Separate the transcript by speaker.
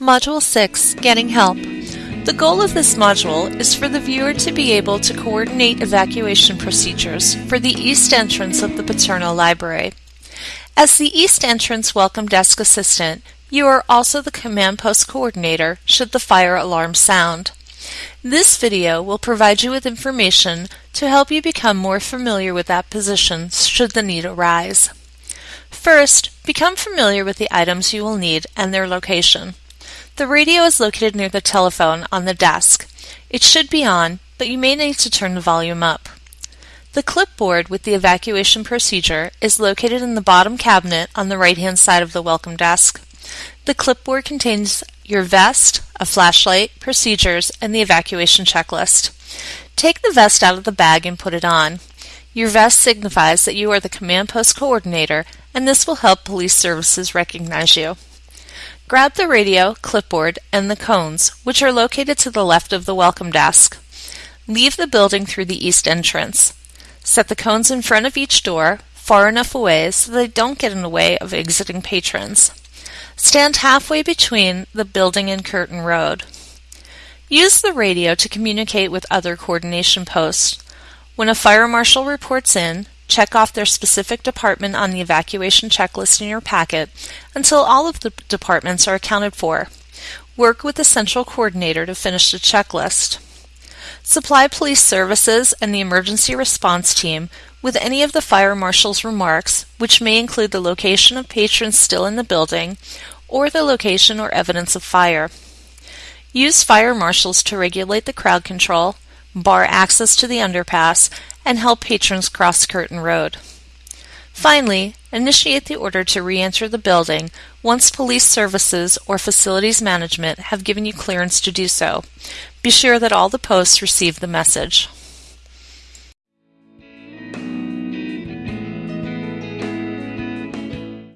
Speaker 1: Module 6 Getting Help. The goal of this module is for the viewer to be able to coordinate evacuation procedures for the east entrance of the Paterno Library. As the east entrance welcome desk assistant, you are also the command post coordinator should the fire alarm sound. This video will provide you with information to help you become more familiar with that position should the need arise. First, become familiar with the items you will need and their location. The radio is located near the telephone on the desk. It should be on, but you may need to turn the volume up. The clipboard with the evacuation procedure is located in the bottom cabinet on the right-hand side of the welcome desk. The clipboard contains your vest, a flashlight, procedures, and the evacuation checklist. Take the vest out of the bag and put it on. Your vest signifies that you are the command post coordinator, and this will help police services recognize you. Grab the radio, clipboard, and the cones, which are located to the left of the welcome desk. Leave the building through the east entrance. Set the cones in front of each door, far enough away so they don't get in the way of exiting patrons. Stand halfway between the building and Curtin Road. Use the radio to communicate with other coordination posts. When a fire marshal reports in, Check off their specific department on the evacuation checklist in your packet until all of the departments are accounted for. Work with the central coordinator to finish the checklist. Supply police services and the emergency response team with any of the fire marshal's remarks, which may include the location of patrons still in the building or the location or evidence of fire. Use fire marshals to regulate the crowd control, bar access to the underpass, and help patrons cross Curtin Road. Finally, initiate the order to re-enter the building once police services or facilities management have given you clearance to do so. Be sure that all the posts receive the message.